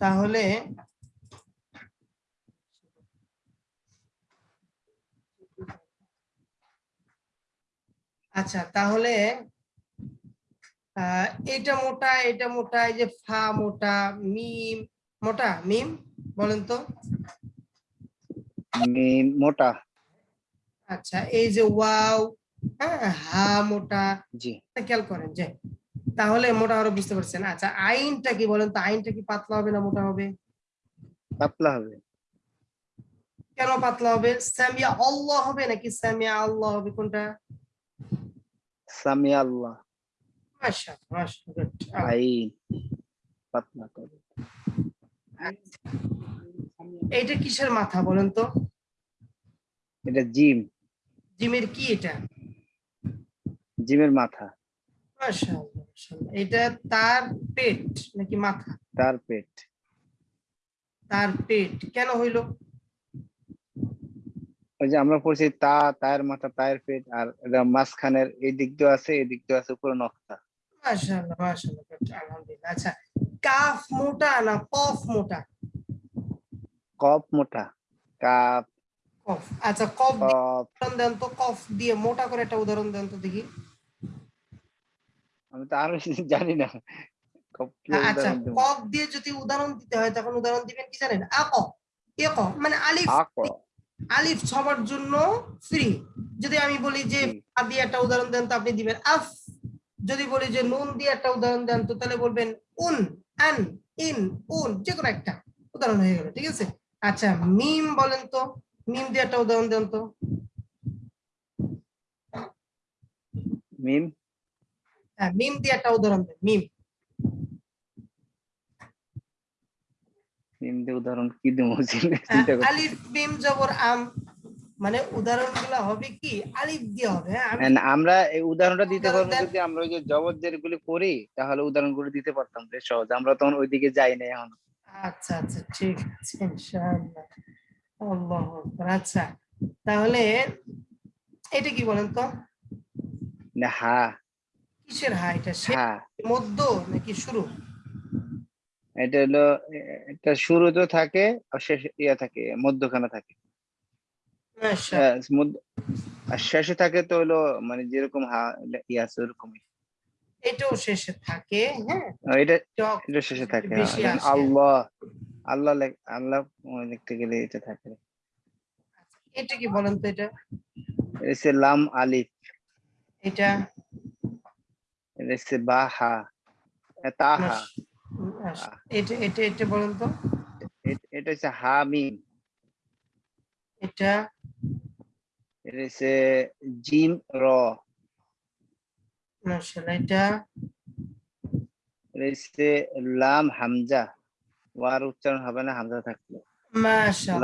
তাহলে আচ্ছা তাহলে এটা মোটা এটা মোটা এই যে ফা মোটা মিম মোটা মিম বলেন তো। মিম মোটা। আচ্ছা এই যে ওয়াও হ্যাঁ হা মোটা জি। খেয়াল করেন যে তাহলে মোটা আরও বুঝতে পারছেন। আচ্ছা আইনটা কি বলেন তো? আইনটা কি পাতলা হবে না মোটা হবে? পাতলা হবে। কেন পাতলা হবে? সামিয়া আল্লাহ হবে নাকি সামিয়া আল্লাহ হবে কোনটা? সামি আল্লাহ। মাশাআল্লাহ good. আইন পাতলা করে। আচ্ছা। এইটা কিসের মাথা বলেন তো? এটা জিম। জিমের কি এটা? জিমের মাথা। মাশাআল্লাহ। এটা তার পেট নাকি মাথা? তার পেট। তার পেট। কেন হইল? ওই যে আমরা পড়ছি তা তায়ের মাথা তায়ের পেট আর এটা মাঝখানের এই দিক দিয়ে আছে এই দিক দিয়ে আছে উপরে নকশা মাশাআল্লাহ মাশাআল্লাহ আলহামদুলিল্লাহ। আচ্ছা কাফ মোটা না কফ মোটা? কপ মোটা। কাপ কফ। আচ্ছা কফ উদাহরণ দেন তো কফ দিয়ে মোটা করে একটা উদাহরণ দেন তো দেখি। আমি তো আরও জানি না। আচ্ছা? কফ দিয়ে যদি উদাহরণ দিতে হয় তখন উদাহরণ দিবেন কি জানেন? আক এ ক। মানে আলিফ। আলিফ সবার জন্য ফ্রি যদি আমি বলি যে আ দিয়ে একটা উদাহরণ দেন তো আপনি দিবেন আফ। যদি বলি যে নুন দিয়ে একটা উদাহরণ দেন তো তাহলে বলবেন উন আন ইন উন যে কোনো একটা। উদাহরণ হয়ে গেল ঠিক আছে? আচ্ছা মিম বলেন তো। মিম দিয়ে একটা উদাহরণ দেন তো। মিম? হ্যাঁ মিম দিয়ে একটা উদাহরণ দেন মিম মিম দিয়ে উদাহরণ কি দেবো? হ্যাঁ, আলিফ মিম জবর আম মানে উদাহরণগুলা হবে কি? আলিফ দিয়ে হবে হ্যাঁ আমরা এই উদাহরণটা দিতে পারব যদি আমরা ওই যে জবর যেগুলি করি তাহলে উদাহরণগুলো দিতে পারতাম বেশ সহজ। আমরা তখন ওইদিকে যাই না এখন। আচ্ছা আচ্ছা ঠিক আছে ইনশাআল্লাহ। আল্লাহু আকবার আচ্ছা তাহলে এটা কি বলেন তো? না হা কিসের হা? এটা মধ্য নাকি শুরু? এটা হলো এটা শুরুতেও থাকে আর শেষ ইয়া থাকে মধ্যখানে থাকে। আহ, মধ্য- আর শেষে থাকে তো হলো মানে যেরকম হা ইয়া আছে ওরকমই। এটাও শেষে থাকে হ্যাঁ? এটা এটা শেষে থাকে হ্যাঁ। আল্লাহ আল্লাহ লেখ- আল্লাহ লিখতে গেলে এটা থাকে। এটা কি বলেন তো এটা? এটা লাম আলিফ। এটা? এটা এটা এটা এটা বলেন তো। এটা হচ্ছে হা মিম এটা এটা হচ্ছে জিম র। মাশাআল্লাহ এটা এটা হচ্ছে লাম হামজা। ওয়ার উচ্চারণ হবে না হামজা থাকলে।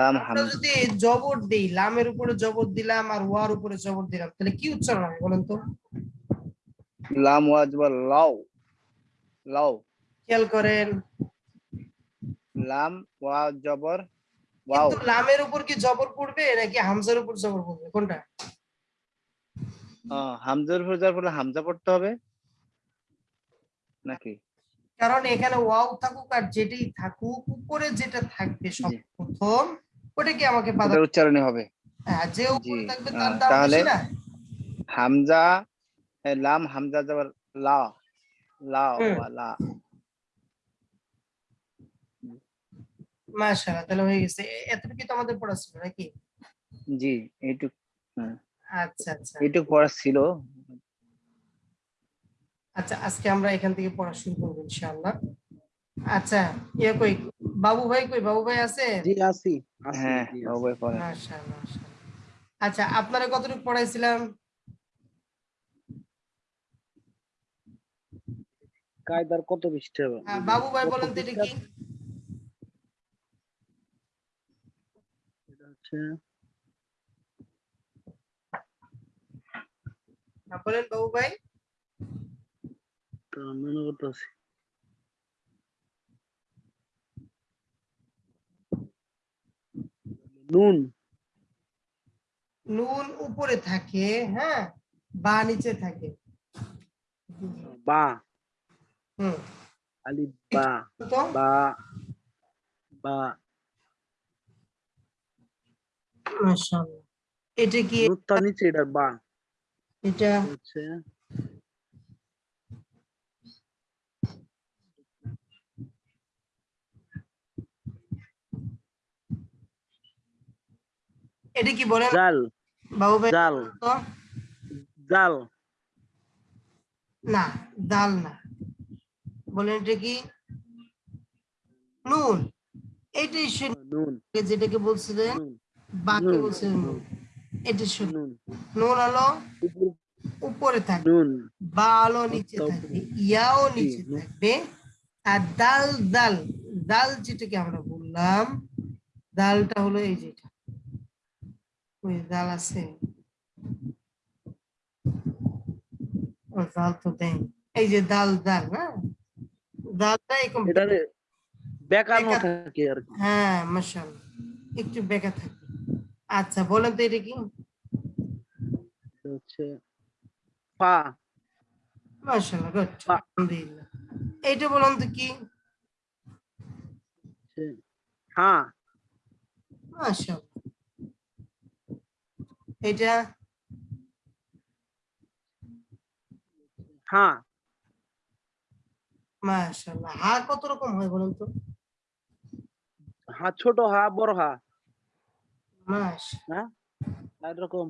লাম হামজা। যদি জবর দেই লামের উপরে জবর দিলাম আর ওয়ার উপরে জবর দিলাম তাহলে কি উচ্চারণ হবে বলেন তো? লাম ওয়াজবা লাও। লাও। খেয়াল করেন। লাম ওয়া জবর ওয়াও। কিন্তু লামের উপর কি জবর পড়বে নাকি হামজার উপর জবর পড়বে? কোনটা? হামজার উপর যাওয়ার ফলে হামজা পড়তে হবে? নাকি? কারণ এখানে ওয়াও থাকুক আর যেটাই থাকুক উপরে যেটা থাকবে জি। সর্বপ্রথম ওটা কি আমাকে উচ্চারণে হবে। হ্যাঁ, যে উপরে থাকবে তার দাম তাহলে না? হামজা লাম হামজা যাবার লা লা। লা। মাশাআল্লাহ তাহলে হয়ে গেছে। এতটুকু তো আমাদের পড়া ছিল নাকি? জি এইটুক আচ্ছা আচ্ছা। এইটুক পড়া ছিল। আচ্ছা আজকে আমরা এখান থেকে পড়া শুরু করব ইনশাআল্লাহ। আচ্ছা ইয়ে কই? বাবু ভাই কই? বাবু ভাই আছে? জি আছি আছি, হ্যাঁ আছি। অবশ্যই পড়া। মাশাআল্লাহ মাশাআল্লাহ। আচ্ছা আপনারা কতটুকু পড়াইছিলাম? কায়দার কত পৃষ্ঠা হবে? আহ, বাবু ভাই বলেন তো এটা কি? এটা হচ্ছে হ্যাঁ, বলেন বাবু ভাই। তো মনে করতেছি। নুন। নুন উপরে থাকে হ্যাঁ বা নিচে থাকে। বা। হুম আলিফ বা বা বা মাশাআল্লাহ এটা কি নুনটা নিচে এটা বা এটা হচ্ছে এটা কি বলেন জাল বাবু ভাই জাল জাল না দাল না বলেন এটা কি? নুন। শুনুন যেটাকে বলছিলেন বাকি বলছিলেন নুন। এটা নুন। নুন হলো উপরে থাকবে। বা আলো নিচে। থাকবে। ইয়াও নিচে থাকবে। আর দাল দাল। দাল যেটাকে আমরা বললাম দালটা হলো এই যেটা ওই দাল আছে। দাল তো দেয় এই যে দাল দাল হ্যাঁ দালটা এরকম বেকানো থাকে আর হ্যাঁ মাশাল একটু বেকা থাকে। আচ্ছা বলেন তো এটা কি? হচ্ছে পা। মাশাল্লাহ গুড। আলহামদুলিল্লাহ। এইটা বলুন তো কি? হ্যাঁ এটা হ্যাঁ মাশাল্লাহ হা কত রকম হয় বলুন তো? হা ছোট হা বড় হা মাস এরকম।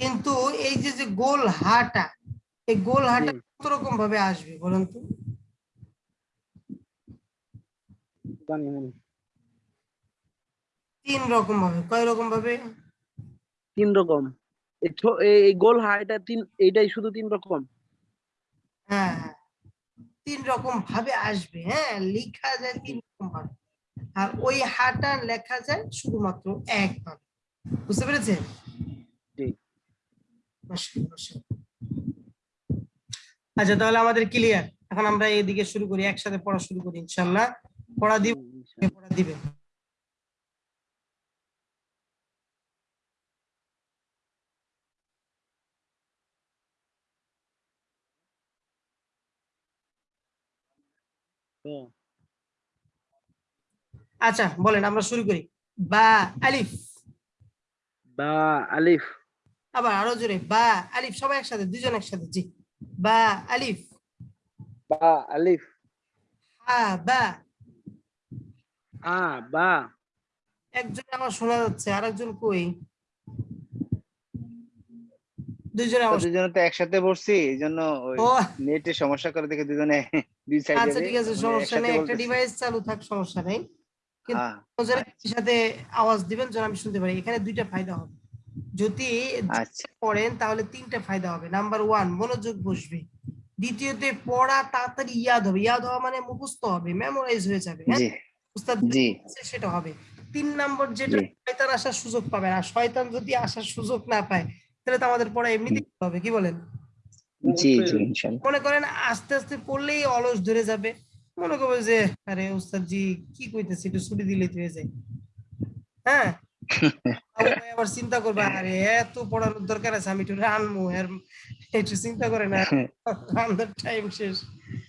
কিন্তু এই যে যে গোল হাটা এই গোল হাটা কত রকম ভাবে আসবে বলুন তো? জানি না। তিন রকম ভাবে কয় রকম ভাবে? তিন রকম। এই গোল হা এটা তিন এইটাই শুধু তিন রকম? হ্যাঁ হ্যাঁ। তিন রকম ভাবে আসবে হ্যাঁ? লেখা যায় তিন রকম ভাবে। আর ওই হাটা লেখা যায় শুধুমাত্র একবার বুঝতে পেরেছেন। আচ্ছা তাহলে আমাদের ক্লিয়ার এখন আমরা এদিকে শুরু করি একসাথে পড়া শুরু করি ইনশাল্লাহ পড়া দিব পড়া দিবে। আচ্ছা বলেন আমরা শুরু করি। বা আলিফ। বা আলিফ। আবার আরও জোরে বা আলিফ সবাই একসাথে দুজন একসাথে জি। বা আলিফ। বা আলিফ। হা বা। আ বা। একজন আমার শোনা যাচ্ছে আরেকজন কই? দুইজনে আমার তো একসাথে ওই সমস্যা করে দেখে দুজনে দুই সাইডে আচ্ছা ঠিক আছে সমস্যা নেই একটা ডিভাইস চালু থাক সমস্যা নেই। কিন্তু হ্যাঁ। সাথে আওয়াজ দিবেন যেন আমি শুনতে পারি। এখানে দুইটা ফায়দা হবে। যদি আচ্ছা। পড়েন তাহলে তিনটা ফায়দা হবে। নাম্বার ওয়ান মনোযোগ বসবে। দ্বিতীয়তে পড়া তাড়াতাড়ি ইয়াদ হবে। ইয়াদ হওয়া মানে মুখস্থ হবে মেমোরাইজ হয়ে যাবে। হ্যাঁ? উস্তাদ সেটা হবে। তিন নম্বর যেটা শয়তান আসার সুযোগ পাবে না। শয়তান যদি আসার সুযোগ না পায় তাহলে তো আমাদের পড়া এমনিতেই হবে কি বলেন? জি জি মনে করেন আস্তে আস্তে পড়লেই অলস ধরে যাবে। মনে করবে যে আরে উস্তাদ জি কি কইতেছি? একটু ছুটি দিলেই তো হয়ে যায়। হ্যাঁ? আবু আবার চিন্তা করবে আরে এত পড়ানোর দরকার আছে আমি একটু রানবো এর একটু চিন্তা করে না রান্নার টাইম শেষ।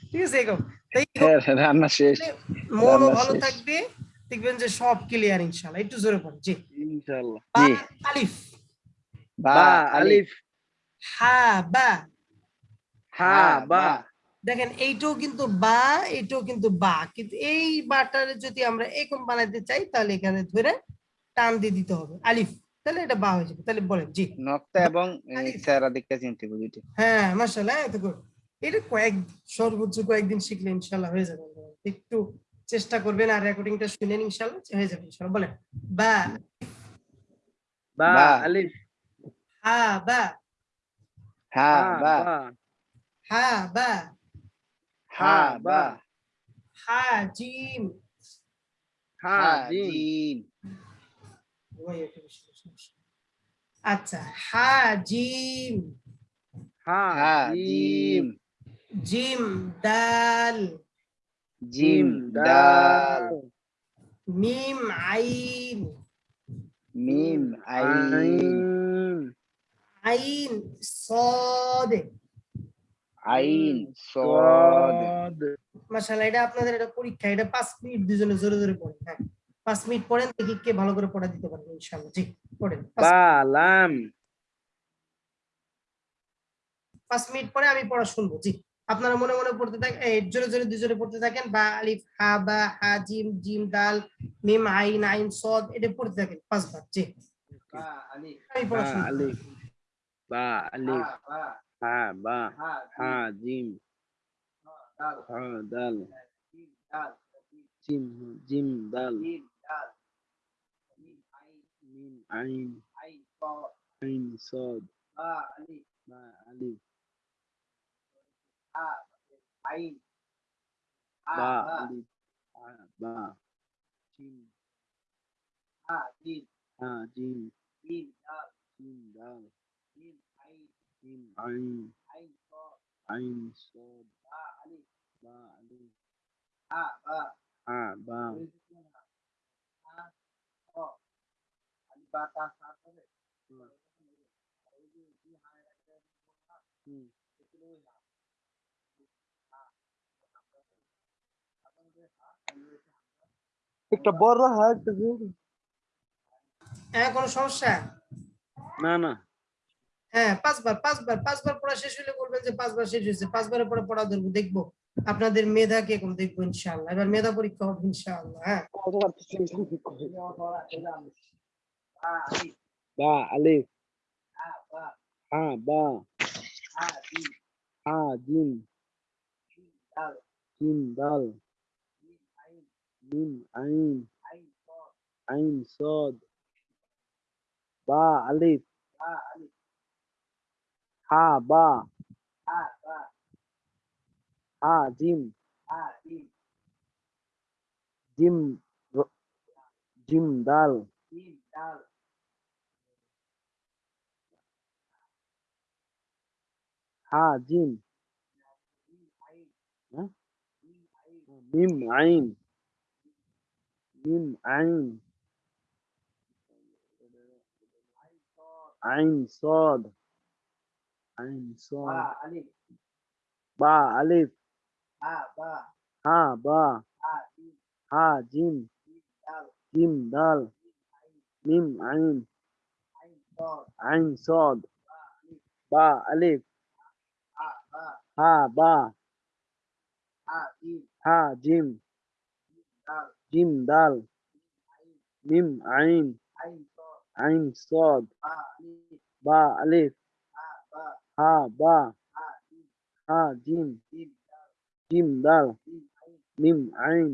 ঠিক আছে এরকম। তাই হ্যাঁ, রান্না শেষ। মনও ভালো থাকবে দেখবেন যে সব ক্লিয়ার ইনশাল্লাহ। একটু জোরে পড়ে জি। ইনশাআল্লাহ জি। আলিফ। বা আলিফ। হা বা। হা বা। দেখেন এইটাও কিন্তু বা এইটাও কিন্তু বা। কিন্তু এই বাটারে যদি আমরা এরকম বানাইতে চাই তাহলে এখানে ধরে টান দিয়ে দিতে হবে। আলিফ। তাহলে এটা বা হয়ে যাবে। তাহলে বলেন জি। নক্তা এবং। স্যারা দেখতে চিনতে বুঝিটি হ্যাঁ মাসাল্লাহ এত good। এটা কয়েক সর্বোচ্চ কয়েকদিন শিখলে ইনশাল্লাহ হয়ে যাবে। একটু চেষ্টা করবেন আর রেকর্ডিংটা শুনেন ইনশাল্লাহ হয়ে যাবে ইনশাল্লাহ বলেন বা বা বা। আলিফ। হা বা হা বা হা বা হা বা হা জিম হা হা জিম জিম ওই একটা বেশি সমস্যা। আচ্ছা হা জিম হা হা জিম জিম জিম দাল জিম দাল মিম আইন মিম আইন আইন আইন আইন সদ মাশাআল্লাহ এটা আপনাদের এটা পরীক্ষা এটা পাঁচ মিনিট দুজনে জোরে জোরে পড়েন হ্যাঁ। পাঁচ মিনিট পড়েন দেখি কে ভালো করে পড়া দিতে পারবে ইনশাআল্লাহ। জি পড়েন। পাঁচ- বা মিনিট পরে আমি পড়া শুনব জি। আপনারা মনে মনে পড়তে থাকেন জোরে জোরে দুজনে পড়তে থাকেন বা আলিফ হা বা হা জিম জিম দাল মিম আইন আইন সদ এটা পড়তে থাকেন পাঁচবার জি। আমি পড়া শুনব। আলিফ বা আলিফ হা বা হা জিম হা দাল জিম জিম দাল মিম আইন আইন সদ বা আলিফ বা আলিফ হা বা জিম হা জিম জিম দাল মিম আইন আইন সদ বা আলিফ হা বা হুম। একটা বড় হাট হ্যাঁ কোনো সমস্যা না না হ্যাঁ পাঁচবার পাঁচবার পাঁচবার পড়া শেষ হলে বলবেন যে পাঁচবার শেষ হয়েছে, পাঁচবারের পরে পড়া ধরবো, দেখব। আপনাদের মেধা কে কম দেখব ইনশাআল্লাহ। এবার মেধা পরীক্ষা হবে ইনশাআল্লাহ হ্যাঁ। বা আলিফ। হা, বা। হা জিম জিম দাল। মিম আইন। আইন, সদ। বা, আলিফ। হা বা হা জিম জিম র- জিম দাল হা জিম হ্যাঁ? Ain Son. Ba Alif. Ba Alif. Ha Ba. Ha Ba. Ha Jim. Ha, jim. Jim Dal. Mim Ain. Ain Sod. Ba Alif. Ha Ba. Ha Jim. Jim Dal. Mim Ain. Ain Sod. Ba Alif. হা বা হা জিম জিম দাল মিম আইন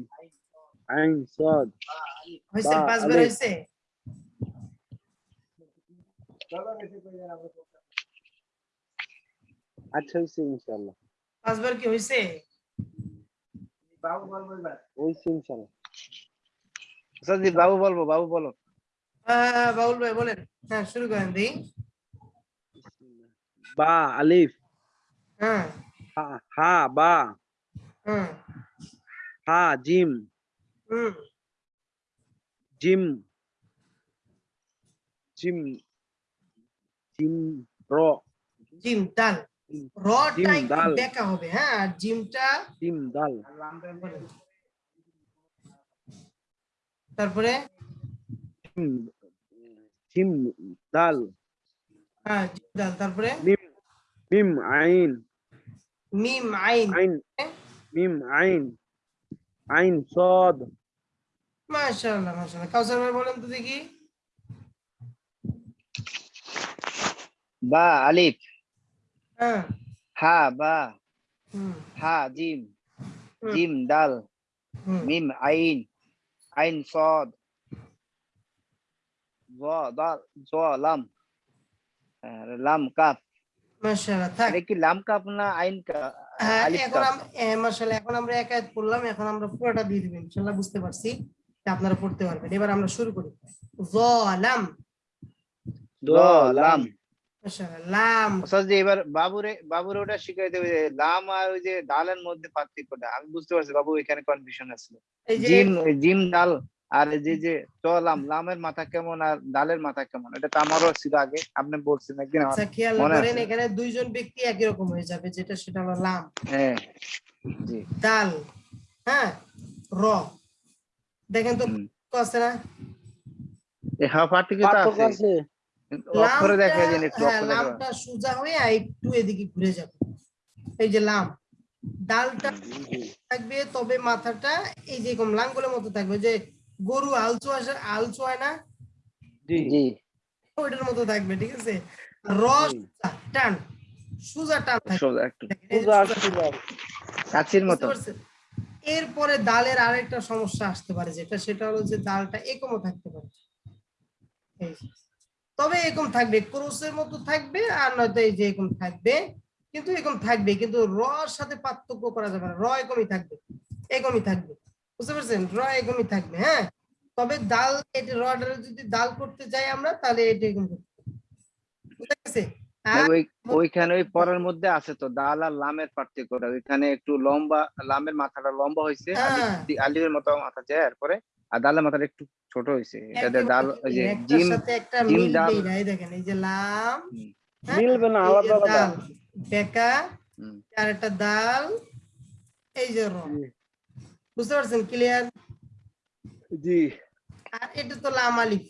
আইন সদ হয়েছে পাঁচবার। হয়েছে আচ্ছা হয়েছে ইনশাল্লাহ পাঁচবার কি হয়েছে হয়েছে ইনশাল্লাহ সজি বাবু বলব বাবু বলো। হ্যাঁ বাউল ভাই বলেন। হ্যাঁ শুরু করেন দিই বা আলিফ হ্যাঁ হা হা বা হুম হা জিম হুম জিম জিম জিম র জিম ডাল রটা জিম একটু ডাল। বেঁকা হবে হ্যাঁ আর জিমটা জিম দাল তারপরে? জিম জিম দাল হ্যাঁ জিম ডাল তারপরে? মিম মিম আইন। মিম আইন। আইন। মিম আইন। আইন সদ। মাশাআল্লাহ মাশাআল্লাহ। কাউসার ভাই বলেন তো দেখি। বা আলিফ। হ্যাঁ। হা বা। হা জিম। জিম দাল। মিম আইন। আইন সদ। জ দাল জ লাম। লাম কাফ। মাশাআল্লাহ থাক। কি লাম কাফ না আইন কা- হ্যাঁ এখন মাশাআল্লাহ এখন আমরা পড়লাম এখন আমরা পুরোটা দিয়ে দিবেন ইনশাআল্লাহ বুঝতে পারছি আপনারা পড়তে পারবেন। এবার আমরা শুরু করি। যালাম লাম। এবার বাবুরে বাবুরে ওটা শিখাই দেবে লাম আর ওই যে দালের মধ্যে পার্থক্যটা। আমি বুঝতে পারছি বাবু এখানে কনফিউশন আছে। জিম জিম দাল আর এই যে যে চ লাম লামের মাথা কেমন আর ডালের মাথা কেমন? এটা তো আমারও ছিল আগে আপনি বলছেন একদিন আমার আচ্ছা খেয়াল মনে করেন আছে। এখানে দুইজন ব্যক্তি একই রকম হয়ে যাবে যেটা সেটা হলো লাম। হ্যাঁ জি। দাল হ্যাঁ র। দেখেন তো। আছে না? এই হা পার্টিকে তো আছে আছে। কিন্তু অক্ষরে দেখা লামটা- যায় একটু হ্যাঁ, অক্ষরে দেখা লামটা সোজা হয়ে আর একটু এদিকে ঘুরে যাবে। এই যে লাম ডালটা থাকবে তবে মাথাটা এই যে লাঙ্গলের মতো থাকবে যে গরু আলচো আসে আলচো হয় না? জি। জি। ওইটার মতো থাকবে ঠিক আছে? রস টান। সুজা টান মতো। এরপরে ডালের আরেকটা সমস্যা আসতে পারে যেটা সেটা হলো যে ডালটা একমও থাকতে পারে। তবে এরকম থাকবে ক্রোসের মতো থাকবে আর নয়তো এই যে এরকম থাকবে কিন্তু এরকম থাকবে কিন্তু র সাথে পার্থক্য করা যাবে না। র এরকমই থাকবে এরকমই থাকবে। বুঝতে পারছেন? র এরকমই থাকবে হ্যাঁ? তবে ডাল এটা রডার যদি ডাল করতে যাই আমরা তাহলে এটা এরকম বুঝতে গেছে ওইখানে ওই পরের মধ্যে আছে তো ডাল আর লামের পার্থক্যটা ওইখানে একটু লম্বা লামের মাথাটা লম্বা হয়েছে হ্যাঁ। আলিমের মতো মাথা যায় এরপরে আর ডালের মাথাটা একটু ছোট হয়েছে এটা দিয়ে ডাল ওই যে জিম জিম ডাল। এই দেখেন এই যে লাম হ্যাঁ, মিলবে না, আলাদা আলাদা। ডাল, বেকা আর একটা ডাল এই যে র। বুঝতে পারছেন? ক্লিয়ার জি। আর এটা তো লাম আলিফ।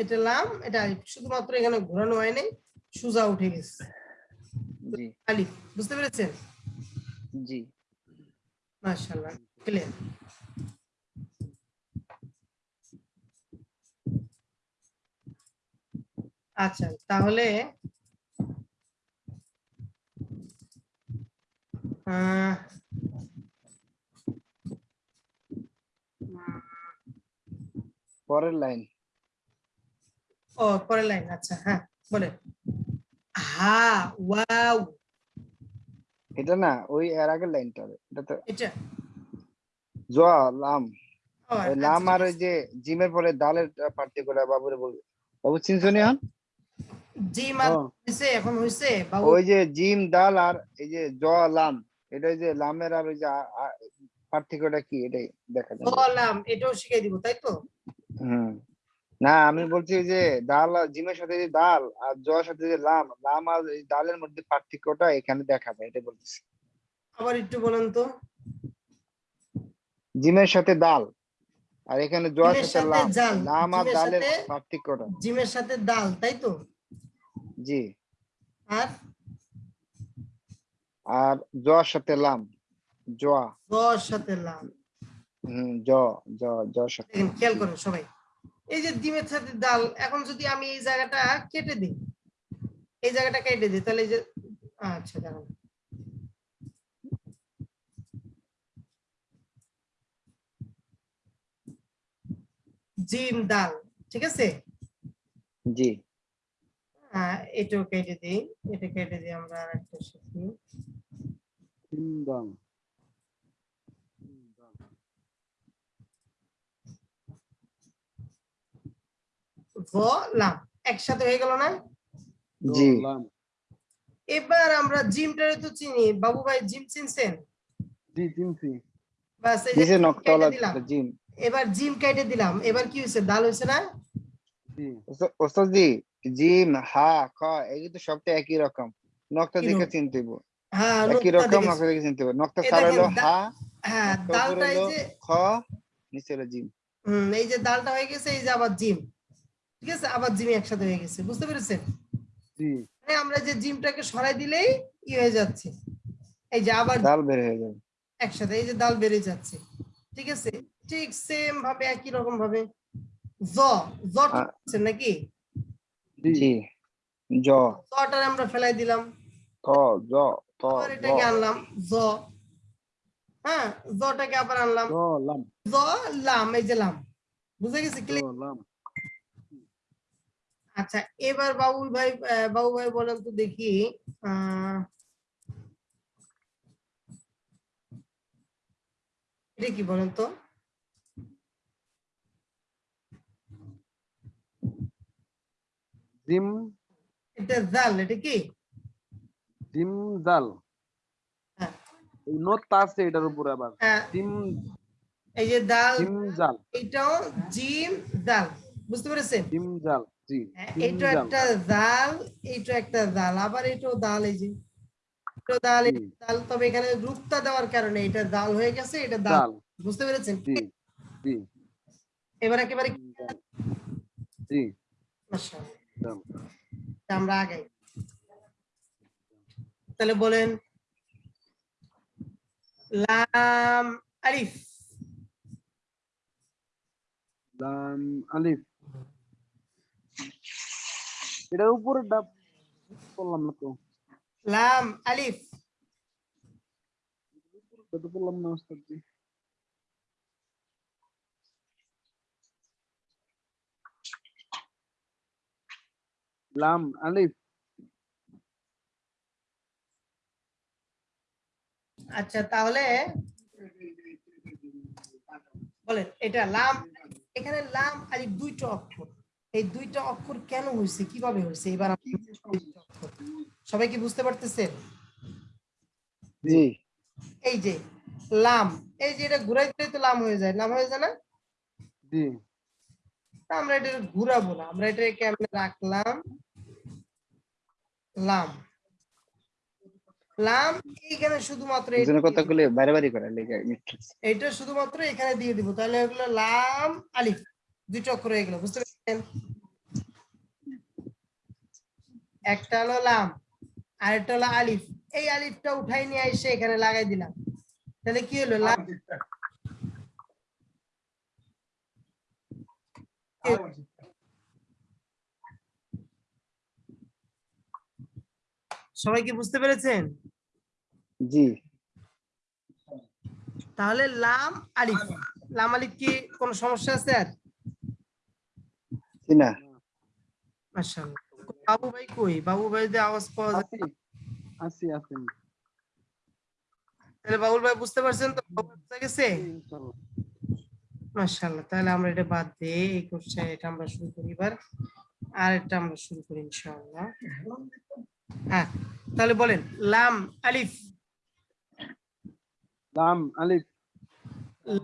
এটা লাম এটা আলিফ। শুধুমাত্র এখানে ঘোরানো হয় নাই সুজা উঠে গেছে। জি। আলিফ বুঝতে পেরেছেন? জি। মাশাআল্লাহ ক্লিয়ার আচ্ছা তাহলে আহ, পরের লাইন। ও পরের লাইন আচ্ছা হ্যাঁ বলে হা ওয়াও। এটা না ওই এর আগের লাইনটা এটা তো এটা। জ লাম। আচ্ছা, লাম আর ওই যে জিমের পরে ডালের পার্থক্যটা বাবুরে বলবে। বাবু চিনছনি হন জি মা ও। হইছে এখন হইছে বাবু। ওই যে জিম ডাল আর এই যে জ লাম এটা ওই যে লামের আর ওই যে পার্থক্যটা কি এটাই দেখা যাবে। বললাম এটাও শিখাই দিব তাই তো? হুম। না আমি বলছি যে ডাল আর জিমের সাথে যে ডাল আর জ সাথে যে লাম লাম আর এই ডালের মধ্যে পার্থক্যটা এখানে দেখা যায় এটা বলতেছি। আবার একটু বলেন তো। জিমের সাথে ডাল আর এখানে জ জিমের সাথে লাম লাম আর ডালের পার্থক্যটা। জিমের সাথে ডাল তাই তো? জি। আর? আর জ সাথে লাম জয়া। দশ সাথে লাম। জ জ জ খেয়াল করেন সবাই। এই যে ডিমের সাথে ডাল এখন যদি আমি এই জায়গাটা কেটে দিই এই জায়গাটা কেটে দিই তাহলে এই যে আচ্ছা দাঁড়ান। জিম ডাল ঠিক আছে? জি। হ্যাঁ এটাও কেটে দিই এটা কেটে দিই আমরা আর একটা শিখি। সিন্দাম ভ লাম একসাথে হয়ে গেল না? জি। এবার আমরা জিমটারে তো চিনি। বাবু ভাই জিম চিনছেন? জি চিনছি। বাস এই যে নকতলা জিম এবার জিম কেটে দিলাম। এবার কি হয়েছে? হয়েছে না? জি। ওস্তাদ জি জিম হা খ এই তো সবটা একই রকম। নকটা দেখে? চিনতে হ্যাঁ একই রকম দেখে চিনতে হলো হা হ্যাঁ ডালটা এই যে খ নিচে হলো জিম। হুম এই যে ডালটা হয়ে গেছে এই যে আবার জিম। ঠিক আছে? আবার জিম একসাথে হয়ে গেছে বুঝতে পেরেছেন? জি। মানে আমরা যে জিমটাকে সরাই দিলেই ই হয়ে যাচ্ছে। এই যে আবার ডাল বের হয়ে যাবে। একসাথে এই যে ডাল বেড়ে যাচ্ছে ঠিক আছে? ঠিক সেম ভাবে একই রকম ভাবে। জ জ আছে নাকি? জি। জি। জ। জটা আমরা ফেলাই দিলাম। ত জ। ত এটাকে আনলাম জ। হ্যাঁ? জটাকে আবার আনলাম। জ লাম। এই যে লাম। বুঝে গেছে? ক্লিক দলাম আচ্ছা এবার বাবুল ভাই বাবু ভাই বলেন তো দেখি এটা কি বলেন তো? জিম এটা জাল এটা কি? জিম জাল। হ্যাঁ। আছে এটার উপরে আবার। হ্যাঁ, জিম এই যে দাল জিম জাল। এটাও জিম দাল বুঝতে পেরেছেন? জিম জাল। এটা একটা এটা একটা দাল আবার এটাও দাল এই যে। দাল দাল তবে এখানে রূপটা দেওয়ার কারণে এটা দাল হয়ে গেছে এটা দাল। বুঝতে পেরেছেন? এবার একেবারে জি। আমরা আগাই। তাহলে বলেন লাম আলিফ। লাম আলিফ। এটা উপরে ডাব বললাম না তো লাম আলিফ এটা বললাম না ওস্তাদ জি লাম আলিফ আচ্ছা তাহলে বলেন এটা লাম এখানে লাম আলিফ দুইটা অক্ষর এই দুইটা অক্ষর কেন হয়েছে কীভাবে হয়েছে এবার অক্ষর। সবাই কি বুঝতে পারতেছেন? এই যে লাম এই যে এটা ঘুরাই দিলে তো লাম হয়ে যায়। লাম হয়ে যায় না? আমরা এটা ঘুরাবো না। আমরা এটা কেমনে রাখলাম লাম। লাম এইখানে শুধুমাত্র কথাগুলো বারে বারে করে লেগে এটা শুধুমাত্র এখানে দিয়ে দিব। তাহলে এগুলো লাম আলিফ। দুই চক্র হয়ে গেল বুঝতে একটা হলো লাম আর একটা হলো আলিফ। এই আলিফটা উঠাই নিয়ে এসে এখানে লাগাই দিলাম। তাহলে কি হলো? লাম সবাই কি বুঝতে পেরেছেন? জি। তাহলে লাম আলিফ। লাম আলিফ কি কোনো সমস্যা আছে আর? জি না। মাশাআল্লাহ। বাবু ভাই কই? বাবু ভাই যে আওয়াজ পাওয়া যায়। আসি আসি আসি তাহলে বাবুল ভাই বুঝতে পারছেন তো? বুঝতে গেছে? মাশাআল্লাহ তাহলে আমরা এটা বাদ দিয়ে এই কোশ্চেন এটা আমরা শুরু করি এবার। আর এটা আমরা শুরু করি ইনশাআল্লাহ। হ্যাঁ তাহলে বলেন লাম আলিফ। লাম আলিফ।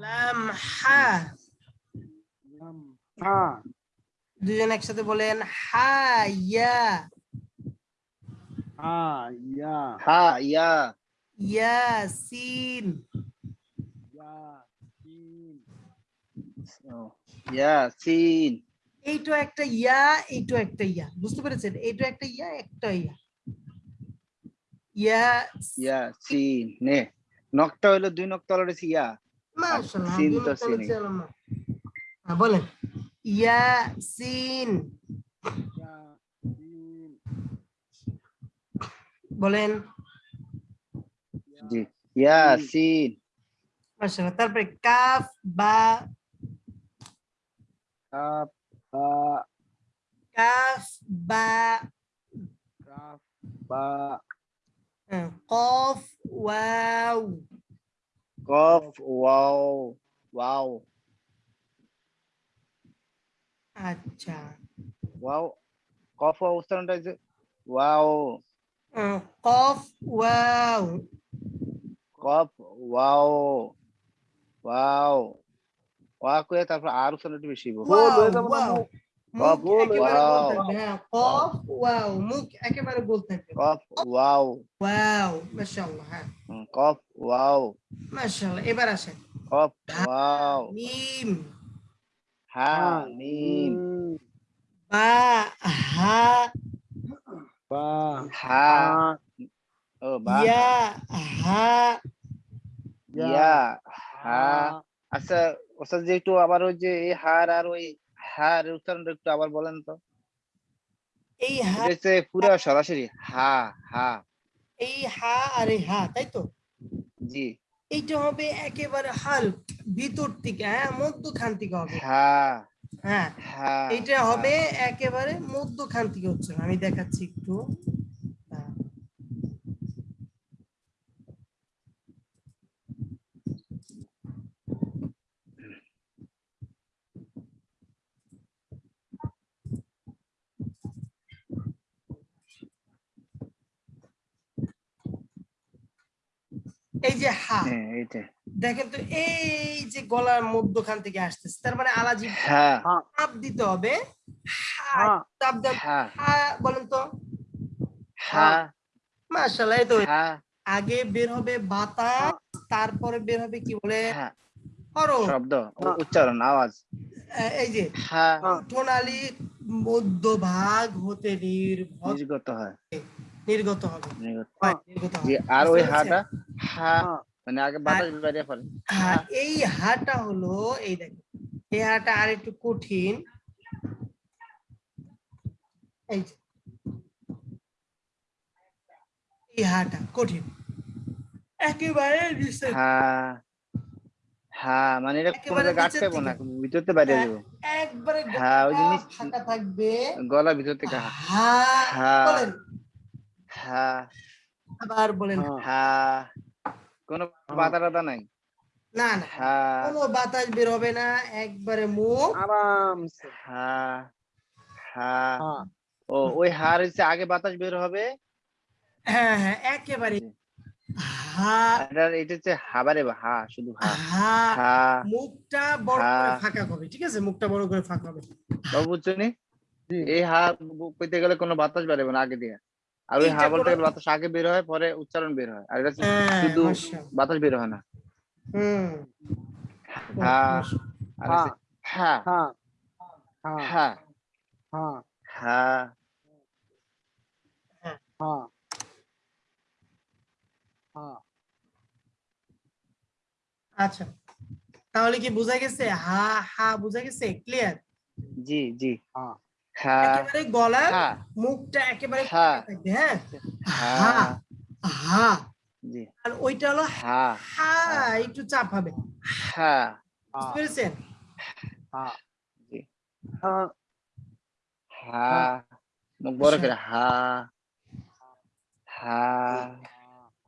লাম হা। লাম হা। দুজন একসাথে বলেন হা ইয়া। হা ইয়া। হা ইয়া। ইয়া ইয়া সিন ও, এইটা একটা ইয়া এইটা একটা ইয়া। বুঝতে পেরেছেন? এইটা একটা ইয়া একটা ইয়া। ইয়া ইয়া সিন নে নকটা হইল দুই নকটা ইয়া। মাশাআল্লাহ সিন তো মিনিট না। হ্যাঁ, বলেন। ইয়া সিন ইয়া সিন বলেন জি ইয়া সিন মাশাআল্লাহ তারপরে কাফ বা কাফ বা কাফ বা কাফ বা হ্যাঁ, কফ ওয়াও কফ ওয়াও ওয়াও আচ্ছা। ওয়াও কফ ওয়াও উচ্চারণটা হচ্ছে ওয়াও। কফ ওয়াও। কফ ওয়াও ওয়াও। ওয়া কয়ে তারপর আর উচ্চারণটা বেশি হয়ে কফ ওয়াও। কফ ওয়াও। মুখ একেবারে গোল থাকবে কফ ওয়াও ওয়াও। মাশাআল্লাহ হ্যাঁ। কফ ওয়াও। মাশাআল্লাহ এবার আসেন। কফ ওয়াও। মিম হা বা হা বা হা। ও বা ইয়া হা। ইয়া হা। আচ্ছা ওস্তাদ যে একটু আবার ওই যে এই হার আর ওই হার উচ্চারণটা একটু আবার বলেন তো। এই হা হচ্ছে পুরো সরাসরি হা হা। এই হা আর এই হা তাই তো? জি। এইটা হবে একেবারে হাল। ভিতর থেকে হ্যাঁ মধ্যখান থেকে হবে। হ্যাঁ হ্যাঁ এটা হবে একেবারে মধ্যখান থেকে হচ্ছে আমি দেখাচ্ছি একটু হ্যাঁ। এই যে হা হ্যাঁ দেখেন তো এই যে গলার মধ্যখান থেকে আসতেছে তার মানে আলাজি হ্যাঁ চাপ দিতে হবে। হ্যাঁ চাপ হ্যাঁ বলেন তো। হ্যাঁ তো। আগে বের হবে বাতাস তারপরে বের হবে কি বলে? হ্যাঁ শব্দ উচ্চারণ আওয়াজ। এই যে হ্যাঁ ঠোনালি মধ্যভাগ হতে নির্ভর নির্গত হয়। নির্গত হবে। হয়, জি আর ওই হাটা হ্যাঁ হ্যাঁ। মানে আগে বাতাস বেরিয়ে পড়ে। হ্যাঁ, এই হাটা হলো এই দেখো এই হাটা আর একটু কঠিন। এই এই হাটা কঠিন। একেবারে নিচে। হ্যাঁ হ্যাঁ মানে এটা কোনো না ভিতরতে বাইরে হ্যাঁ। একবারে হ্যাঁ, ওই যে গলা থাকবে। গলা ভিতর থেকে হা। হ্যাঁ হ্যাঁ। বলেন হ্যাঁ আবার বলেন হ্যাঁ হ্যাঁ কোনো বাধা টাধা নাই? না না হ্যাঁ কোনো বাতাস বের হবে না একবারে মুখ আরামসে। হ্যাঁ হ্যাঁ হ্যাঁ ও ওই হার হচ্ছে আগে বাতাস বের হবে? হ্যাঁ হ্যাঁ একেবারে হা। এটা হচ্ছে হাবারে হা শুধু হা। হা মুখটা বড় করে। ফাঁকা হবে ঠিক আছে? মুখটা বড় করে ফাঁকা হবে। বুঝছ এই হা কইতে গেলে কোনো বাতাস বেরোবে না আগে দিয়ে। আর ওই হা এইটা বলতে বাতাস আগে বের হয় পরে উচ্চারণ বের হয়। আর এটা হ্যাঁ, শুধু বাতাস বের হয় না। হুম। হ্যাঁ হ্যাঁ। হ্যাঁ। হ্যাঁ। হ্যাঁ। হ্যাঁ। হ্যাঁ। আচ্ছা। তাহলে কি বোঝা গেছে? হা হা বোঝা গেছে? ক্লিয়ার জি জি। হ্যাঁ। একেবারে গলার হ্যাঁ মুখটা একেবারে হ্যাঁ। থাকবে হ্যাঁ? হা হ্যাঁ হা আর ওইটা হলো হ্যাঁ হা একটু চাপ হবে। হ্যাঁ বুঝতে পেরেছেন? হ্যাঁ জি। হ্যাঁ। হ্যাঁ মুখ বড়। করে হা হা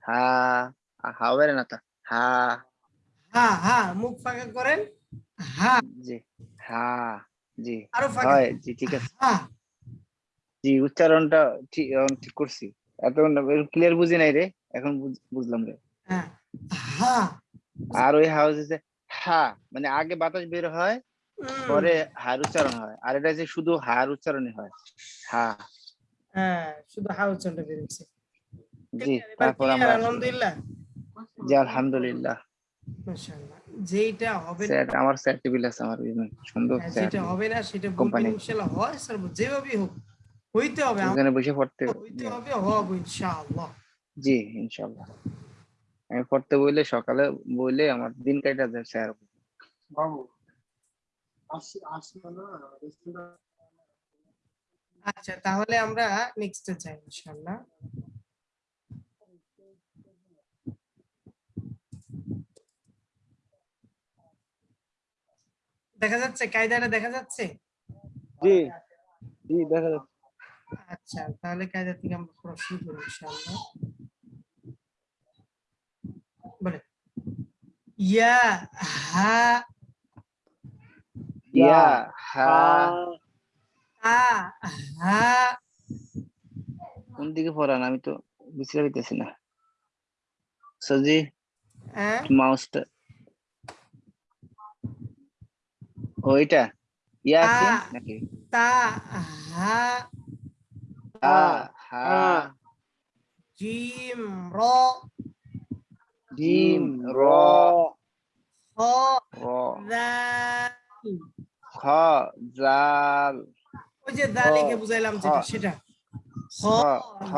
হা হা বেরে না তা হা হা হা মুখ ফাঁকা করেন হা জি হা জি হয় জি ঠিক আছে। জি উচ্চারণটা ঠিক ঠিক করছি। এত ক্লিয়ার বুঝি নাই রে এখন বুঝলাম রে। হ্যাঁ আর ওই হাউস হচ্ছে হা মানে আগে বাতাস বের হয় পরে হার উচ্চারণ হয়। আর এটা যে শুধু হার উচ্চারণই হয় হা। হ্যাঁ শুধু হা উচ্চারণটা বেরিয়েছে জি তারপর আমরা আলহামদুলিল্লাহ? জি আলহামদুলিল্লাহ। মাশাআল্লাহ। যেটা হবে স্যার আমার স্যার আছে আমার এই সুন্দর হ্যাঁ, স্যার যেটা হবে না সেটা. বলবেন ইনশাআল্লাহ হয় স্যার যেভাবেই হোক হইতে হবে আমার ওখানে বসে পড়তে হইতে হবে হবে ইনশাআল্লাহ। জি ইনশাল্লাহ আমি পড়তে বইলে সকালে বইলে আমার দিন কাটা যায় স্যার। বাবু আসি আসলো না আচ্ছা তাহলে আমরা নেক্সটে যাই ইনশাআল্লাহ। দেখা যাচ্ছে? কায়দাটা দেখা যাচ্ছে? জি জি দেখা যাচ্ছে। আচ্ছা তাহলে কায়দা থেকে আমরা পড়া শুরু করি ইনশাআল্লাহ। বলে। ইয়া হা ইয়া হা। আ হা। কোন দিকে পড়ান? আমি তো বুঝতে পারতেছি না। সজি হ্যাঁ মাউসটা ওইটা ইয়া আছে নাকি? তা হা হা। হা জিম র। জিম র। খ র দাল খ জাল। ওই যে দা লিখে বুঝাইলাম যেটা সেটা। খ খ,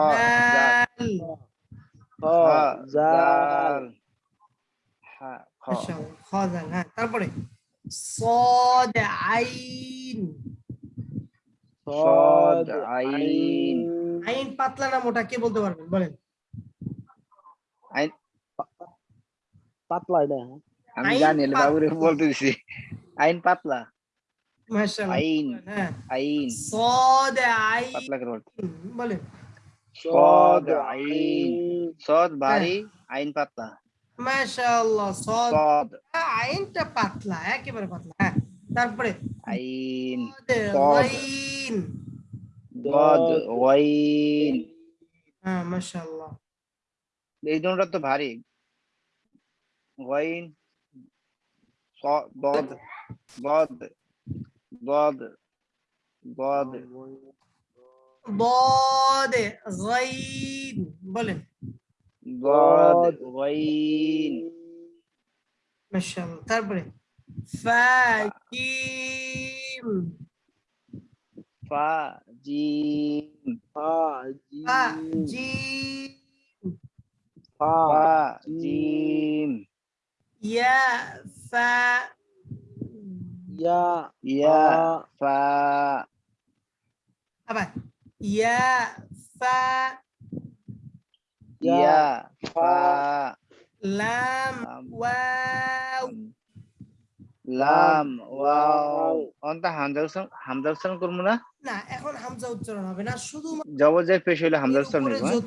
দাল খ জাল। হা খ। দাল হ্যাঁ তারপরে? صاد আইন صاد আইন আইন পাতলা না মোটা কে বলতে পারবেন বলেন আইন পাতলা এটা হ্যাঁ? আমি আইন জানি এলে পাতলা। বাবুরে বলতে দিছি আইন পাতলা মাশাআল্লাহ আইন হ্যাঁ আইন صاد আইন পাতলা করে বলতে বলেন صاد আইন সদ ভারী আইন পাতলা মাশাআল্লাহ আইনটা পাতলা একেবারে পাতলা হ্যাঁ। তারপরে আইন আইন গদ ওয়াইন। হ্যাঁ মাশাআল্লাহ। এই দুটোটা তো ভারী। ওয়াইন গদ গদ গদ গদ গদ বলেন। বদ গাইন মাশাআল্লাহ তারপরে ফাকিম ফা জিম ফা ফা জিম জিম ফা ফা জিম ইয়া ফা ইয়া ইয়া ফা ফা আবার ইয়া ফা ইয়া ফা লাম লাম ওয়াও অন্তা হামজা উচ্চারণ হামজা উচ্চারণ করব না? না এখন হামজা উচ্চারণ হবে না শুধু জবর পেশ হইলে হামজা উচ্চারণ? যদি